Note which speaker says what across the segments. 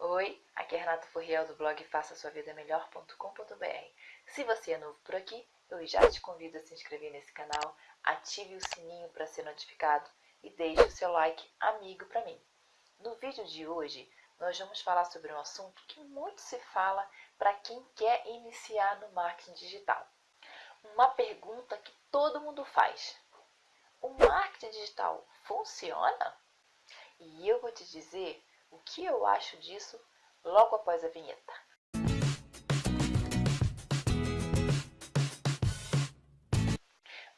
Speaker 1: Oi, aqui é Renata Furriel do blog faça sua vida melhor.com.br. Se você é novo por aqui, eu já te convido a se inscrever nesse canal, ative o sininho para ser notificado e deixe o seu like amigo para mim. No vídeo de hoje, nós vamos falar sobre um assunto que muito se fala para quem quer iniciar no marketing digital. Uma pergunta que todo mundo faz. O marketing digital funciona? E eu vou te dizer o que eu acho disso logo após a vinheta.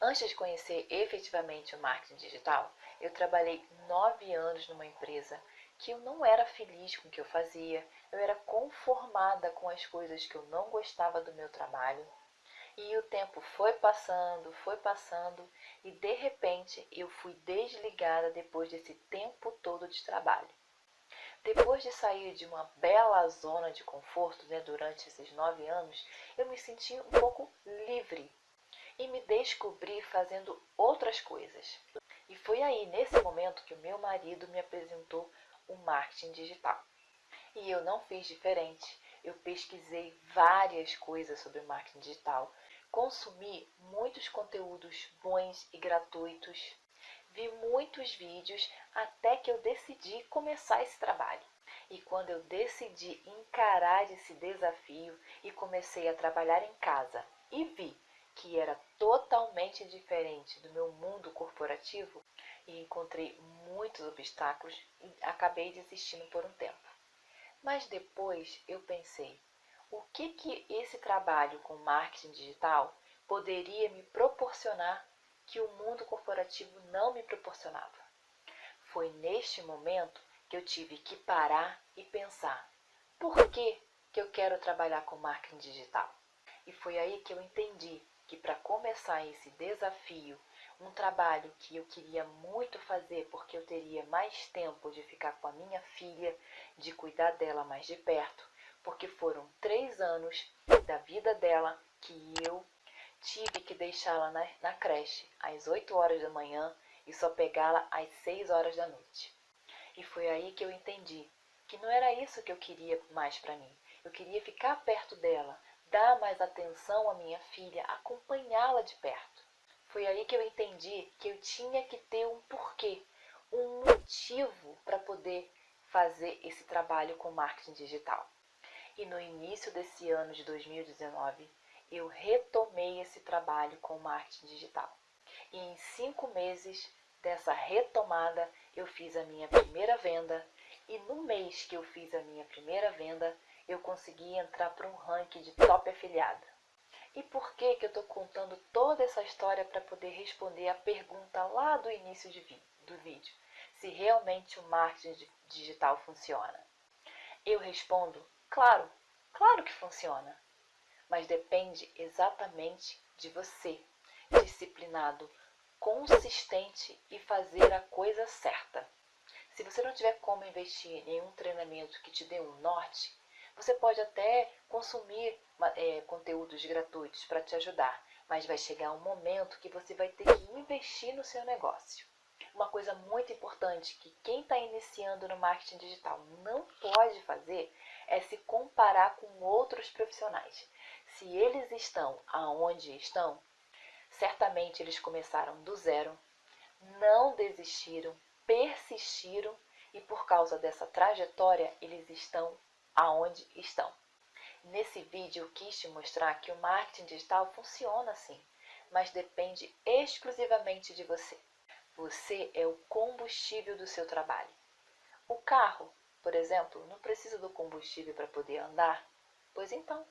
Speaker 1: Antes de conhecer efetivamente o marketing digital, eu trabalhei nove anos numa empresa que eu não era feliz com o que eu fazia, eu era conformada com as coisas que eu não gostava do meu trabalho. E o tempo foi passando, foi passando, e de repente eu fui desligada depois desse tempo todo de trabalho. Depois de sair de uma bela zona de conforto né, durante esses nove anos, eu me senti um pouco livre e me descobri fazendo outras coisas. E foi aí, nesse momento, que o meu marido me apresentou o marketing digital. E eu não fiz diferente. Eu pesquisei várias coisas sobre marketing digital, consumi muitos conteúdos bons e gratuitos Vi muitos vídeos até que eu decidi começar esse trabalho. E quando eu decidi encarar esse desafio e comecei a trabalhar em casa e vi que era totalmente diferente do meu mundo corporativo e encontrei muitos obstáculos e acabei desistindo por um tempo. Mas depois eu pensei, o que que esse trabalho com marketing digital poderia me proporcionar que o mundo corporativo não me proporcionava. Foi neste momento que eu tive que parar e pensar: por que, que eu quero trabalhar com marketing digital? E foi aí que eu entendi que para começar esse desafio, um trabalho que eu queria muito fazer porque eu teria mais tempo de ficar com a minha filha, de cuidar dela mais de perto, porque foram três anos da vida dela que eu Tive que deixá-la na, na creche às 8 horas da manhã e só pegá-la às 6 horas da noite. E foi aí que eu entendi que não era isso que eu queria mais para mim. Eu queria ficar perto dela, dar mais atenção à minha filha, acompanhá-la de perto. Foi aí que eu entendi que eu tinha que ter um porquê, um motivo para poder fazer esse trabalho com marketing digital. E no início desse ano de 2019, eu retomei esse trabalho com marketing digital. E em cinco meses dessa retomada, eu fiz a minha primeira venda. E no mês que eu fiz a minha primeira venda, eu consegui entrar para um ranking de top afiliada. E por que, que eu estou contando toda essa história para poder responder a pergunta lá do início vi do vídeo? Se realmente o marketing digital funciona? Eu respondo, claro, claro que funciona mas depende exatamente de você, disciplinado, consistente e fazer a coisa certa. Se você não tiver como investir em nenhum treinamento que te dê um norte, você pode até consumir é, conteúdos gratuitos para te ajudar, mas vai chegar um momento que você vai ter que investir no seu negócio. Uma coisa muito importante que quem está iniciando no marketing digital não pode fazer é se comparar com outros profissionais. Se eles estão aonde estão, certamente eles começaram do zero, não desistiram, persistiram e por causa dessa trajetória eles estão aonde estão. Nesse vídeo eu quis te mostrar que o marketing digital funciona assim, mas depende exclusivamente de você. Você é o combustível do seu trabalho. O carro, por exemplo, não precisa do combustível para poder andar? Pois então,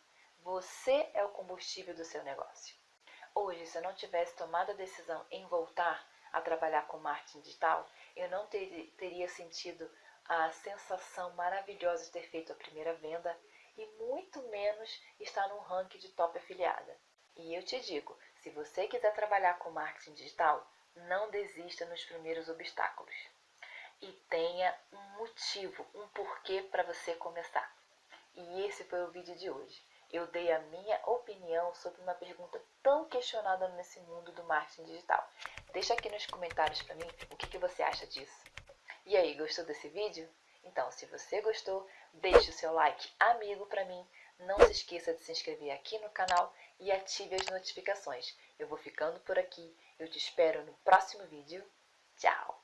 Speaker 1: você é o combustível do seu negócio. Hoje, se eu não tivesse tomado a decisão em voltar a trabalhar com marketing digital, eu não ter, teria sentido a sensação maravilhosa de ter feito a primeira venda e muito menos estar num ranking de top afiliada. E eu te digo, se você quiser trabalhar com marketing digital, não desista nos primeiros obstáculos. E tenha um motivo, um porquê para você começar. E esse foi o vídeo de hoje eu dei a minha opinião sobre uma pergunta tão questionada nesse mundo do marketing digital. Deixa aqui nos comentários para mim o que, que você acha disso. E aí, gostou desse vídeo? Então, se você gostou, deixe o seu like amigo para mim. Não se esqueça de se inscrever aqui no canal e ative as notificações. Eu vou ficando por aqui. Eu te espero no próximo vídeo. Tchau!